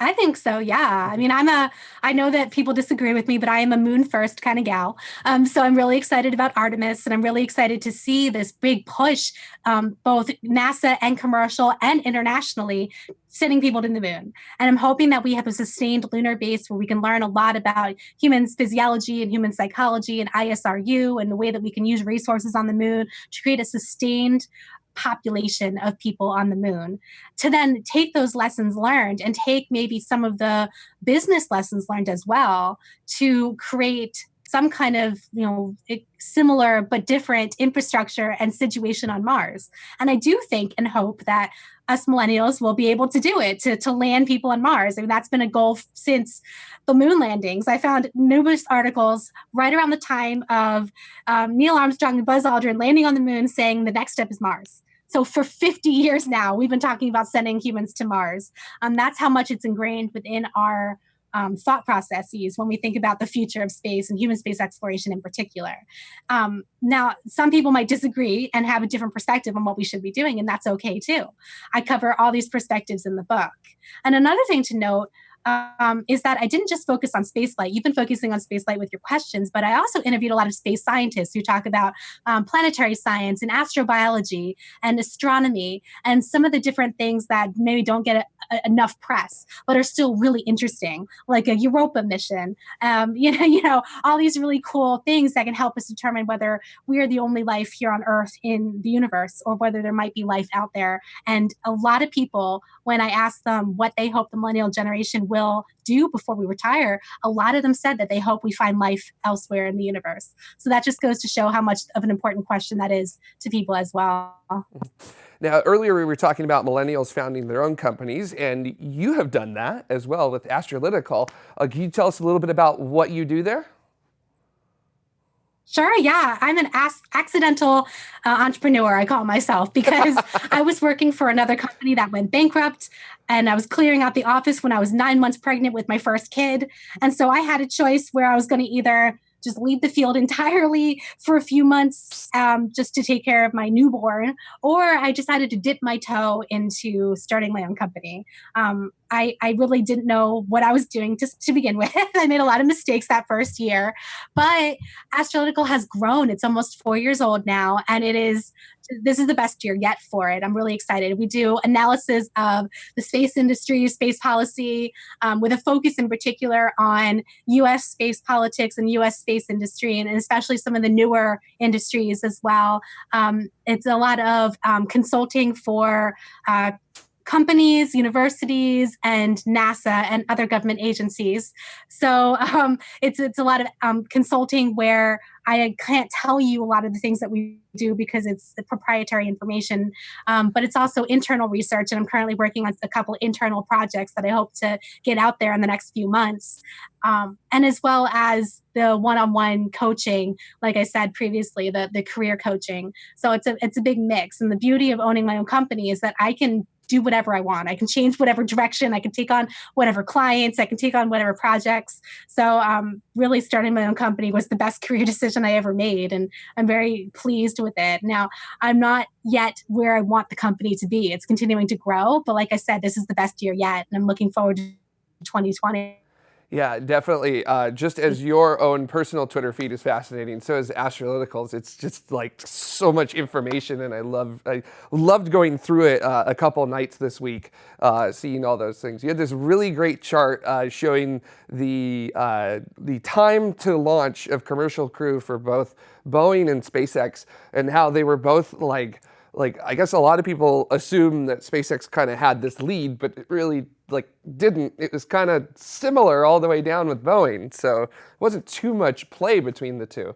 I think so. Yeah. I mean, I'm a, I know that people disagree with me, but I am a moon first kind of gal. Um, so I'm really excited about Artemis and I'm really excited to see this big push, um, both NASA and commercial and internationally, sending people to the moon. And I'm hoping that we have a sustained lunar base where we can learn a lot about humans' physiology and human psychology and ISRU and the way that we can use resources on the moon to create a sustained population of people on the moon to then take those lessons learned and take maybe some of the business lessons learned as well to create some kind of you know similar but different infrastructure and situation on mars. And i do think and hope that us millennials will be able to do it to, to land people on mars. I mean, that's been a goal since the moon landings. I found numerous articles right around the time of um, neil armstrong and buzz aldrin landing on the moon saying the next step is mars. So for 50 years now, we've been talking about sending humans to Mars. Um, that's how much it's ingrained within our um, thought processes when we think about the future of space and human space exploration in particular. Um, now, some people might disagree and have a different perspective on what we should be doing, and that's okay too. I cover all these perspectives in the book. And another thing to note um, is that I didn't just focus on spaceflight. You've been focusing on spaceflight with your questions, but I also interviewed a lot of space scientists who talk about um, planetary science and astrobiology and astronomy and some of the different things that maybe don't get enough press, but are still really interesting, like a Europa mission. Um, you know, you know, all these really cool things that can help us determine whether we are the only life here on Earth in the universe or whether there might be life out there. And a lot of people, when I ask them what they hope the millennial generation will do before we retire, a lot of them said that they hope we find life elsewhere in the universe. So that just goes to show how much of an important question that is to people as well. Now, earlier we were talking about millennials founding their own companies, and you have done that as well with Astralytical. Uh, can you tell us a little bit about what you do there? Sure, yeah. I'm an accidental uh, entrepreneur, I call myself, because I was working for another company that went bankrupt and I was clearing out the office when I was nine months pregnant with my first kid. And so I had a choice where I was going to either just leave the field entirely for a few months um, just to take care of my newborn, or I decided to dip my toe into starting my own company. Um, I, I really didn't know what I was doing to, to begin with. I made a lot of mistakes that first year, but Astralytical has grown. It's almost four years old now, and it is this is the best year yet for it. I'm really excited. We do analysis of the space industry, space policy, um, with a focus in particular on U.S. space politics and U.S. space industry, and especially some of the newer industries as well. Um, it's a lot of um, consulting for uh, companies, universities, and NASA and other government agencies. So um, it's it's a lot of um, consulting where I can't tell you a lot of the things that we do because it's proprietary information, um, but it's also internal research. And I'm currently working on a couple internal projects that I hope to get out there in the next few months. Um, and as well as the one-on-one coaching, like I said previously, the the career coaching. So it's a it's a big mix. And the beauty of owning my own company is that I can do whatever I want. I can change whatever direction. I can take on whatever clients. I can take on whatever projects. So, um, really, starting my own company was the best career decision I ever made, and I'm very pleased with it. Now, I'm not yet where I want the company to be. It's continuing to grow, but like I said, this is the best year yet, and I'm looking forward to 2020. Yeah, definitely. Uh, just as your own personal Twitter feed is fascinating, so is Astralyticals. It's just like so much information, and I love I loved going through it uh, a couple nights this week, uh, seeing all those things. You had this really great chart uh, showing the uh, the time to launch of commercial crew for both Boeing and SpaceX, and how they were both like like I guess a lot of people assume that SpaceX kind of had this lead, but it really like didn't. It was kind of similar all the way down with Boeing, so it wasn't too much play between the two.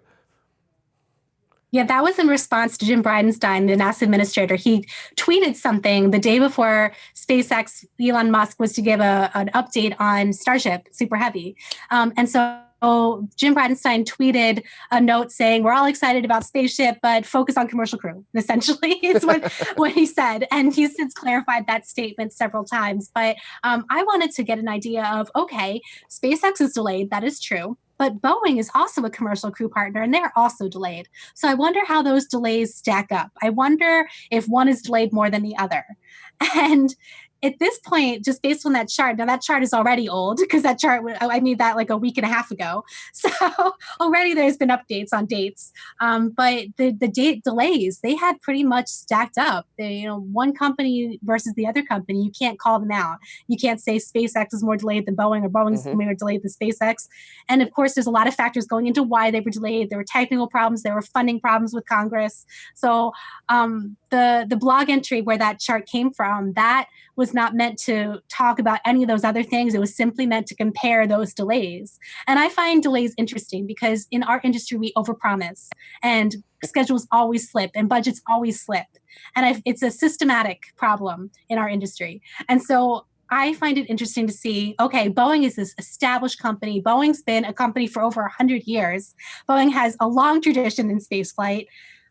Yeah, that was in response to Jim Bridenstine, the NASA administrator. He tweeted something the day before SpaceX, Elon Musk was to give a, an update on Starship Super Heavy. Um, and so so Jim Bridenstine tweeted a note saying, We're all excited about Spaceship, but focus on commercial crew, essentially, is what, what he said. And he's since clarified that statement several times. But um, I wanted to get an idea of okay, SpaceX is delayed. That is true. But Boeing is also a commercial crew partner and they're also delayed. So I wonder how those delays stack up. I wonder if one is delayed more than the other. And at this point, just based on that chart, now that chart is already old because that chart, I made that like a week and a half ago. So already there's been updates on dates. Um, but the, the date delays, they had pretty much stacked up. They, you know, one company versus the other company, you can't call them out. You can't say SpaceX is more delayed than Boeing or Boeing's mm-hmm. more delayed than SpaceX. And of course, there's a lot of factors going into why they were delayed. There were technical problems, there were funding problems with Congress. So um, the, the blog entry where that chart came from, that was not meant to talk about any of those other things. It was simply meant to compare those delays. And I find delays interesting because in our industry, we overpromise and schedules always slip and budgets always slip. And I've, it's a systematic problem in our industry. And so I find it interesting to see okay, Boeing is this established company. Boeing's been a company for over 100 years. Boeing has a long tradition in spaceflight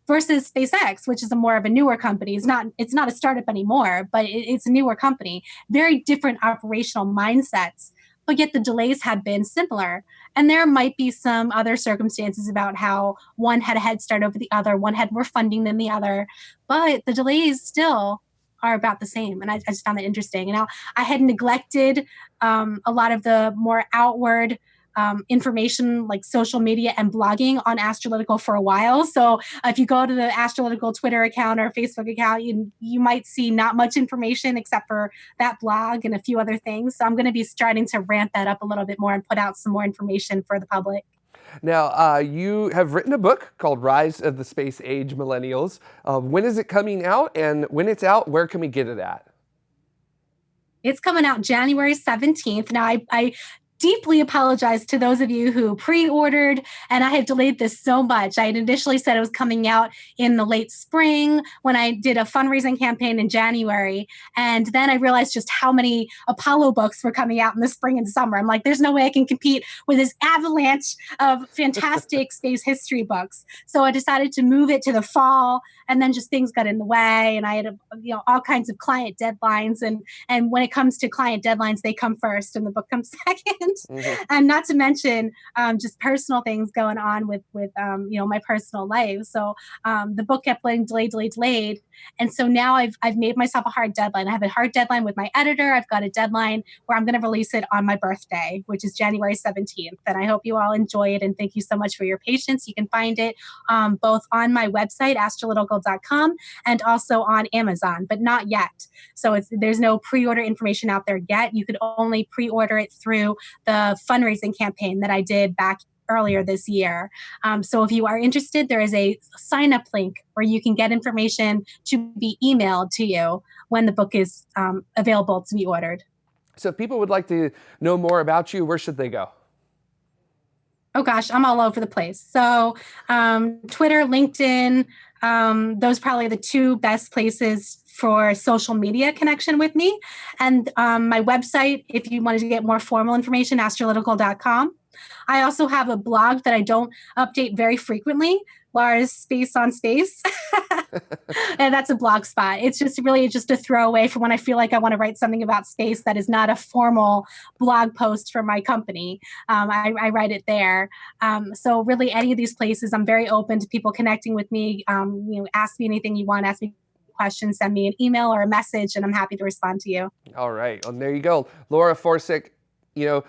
versus SpaceX, which is a more of a newer company. It's not it's not a startup anymore, but it, it's a newer company. Very different operational mindsets, but yet the delays have been similar. And there might be some other circumstances about how one had a head start over the other, one had more funding than the other, but the delays still are about the same. And I, I just found that interesting. And now I had neglected um, a lot of the more outward um, information like social media and blogging on Astralytical for a while. So if you go to the Astralytical Twitter account or Facebook account, you, you might see not much information except for that blog and a few other things. So I'm going to be starting to ramp that up a little bit more and put out some more information for the public. Now, uh, you have written a book called Rise of the Space Age Millennials. Uh, when is it coming out? And when it's out, where can we get it at? It's coming out January 17th. Now, I, I deeply apologize to those of you who pre-ordered and i have delayed this so much. I had initially said it was coming out in the late spring when i did a fundraising campaign in january and then i realized just how many apollo books were coming out in the spring and summer. I'm like there's no way i can compete with this avalanche of fantastic space history books. So i decided to move it to the fall and then just things got in the way and i had you know all kinds of client deadlines and and when it comes to client deadlines they come first and the book comes second mm-hmm. and not to mention um, just personal things going on with with um, you know my personal life. So um, the book kept getting delayed, delayed, delayed, and so now I've I've made myself a hard deadline. I have a hard deadline with my editor. I've got a deadline where I'm going to release it on my birthday, which is January 17th. And I hope you all enjoy it. And thank you so much for your patience. You can find it um, both on my website astralytical.com and also on Amazon, but not yet. So there's no pre-order information out there yet. You could only pre-order it through the fundraising campaign that I did back earlier this year. Um, so if you are interested, there is a sign up link where you can get information to be emailed to you when the book is um, available to be ordered. So if people would like to know more about you, where should they go? Oh gosh, I'm all over the place. So um, Twitter, LinkedIn, um, those probably the two best places for social media connection with me. And um, my website, if you wanted to get more formal information, astralytical.com. I also have a blog that I don't update very frequently, Lars Space on Space. and that's a blog spot. It's just really just a throwaway for when I feel like I want to write something about space that is not a formal blog post for my company. Um, I, I, write it there. Um, so really, any of these places, I'm very open to people connecting with me. Um, you know, ask me anything you want. Ask me question, send me an email or a message, and I'm happy to respond to you. All right. Well, there you go. Laura Forczyk, you know,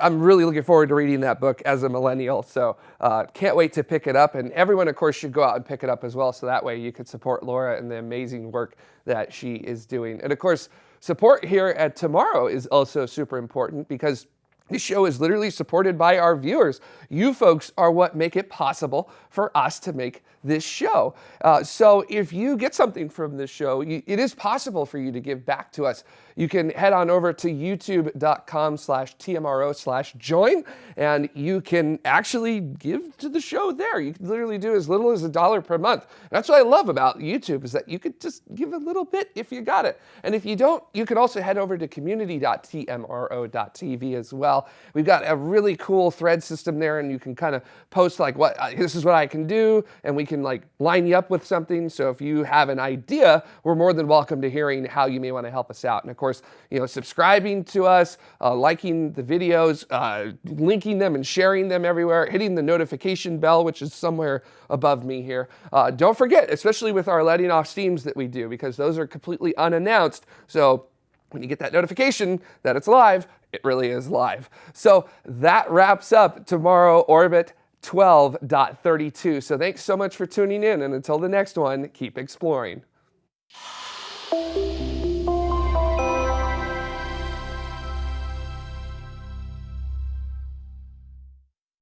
I'm really looking forward to reading that book as a millennial. So uh, can't wait to pick it up. And everyone, of course, should go out and pick it up as well. So that way you could support Laura and the amazing work that she is doing. And of course, support here at TMRO is also super important because this show is literally supported by our viewers. You folks are what make it possible for us to make this show. Uh, so if you get something from this show, you, it is possible for you to give back to us. You can head on over to youtube.com slash TMRO slash join, and you can actually give to the show there. You can literally do as little as a dollar per month. That's what I love about YouTube is that you could just give a little bit if you got it. And if you don't, you can also head over to community.tmro.tv as well. We've got a really cool thread system there, and you can kind of post like, what uh, this is what I can do, and we can like line you up with something. So if you have an idea, we're more than welcome to hearing how you may want to help us out. And of course, course, you know, subscribing to us, uh, liking the videos, uh, linking them and sharing them everywhere, hitting the notification bell, which is somewhere above me here. Uh, don't forget, especially with our letting off steams that we do, because those are completely unannounced. So when you get that notification that it's live, it really is live. So that wraps up TMRO Orbit 12.32. So thanks so much for tuning in. And until the next one, keep exploring.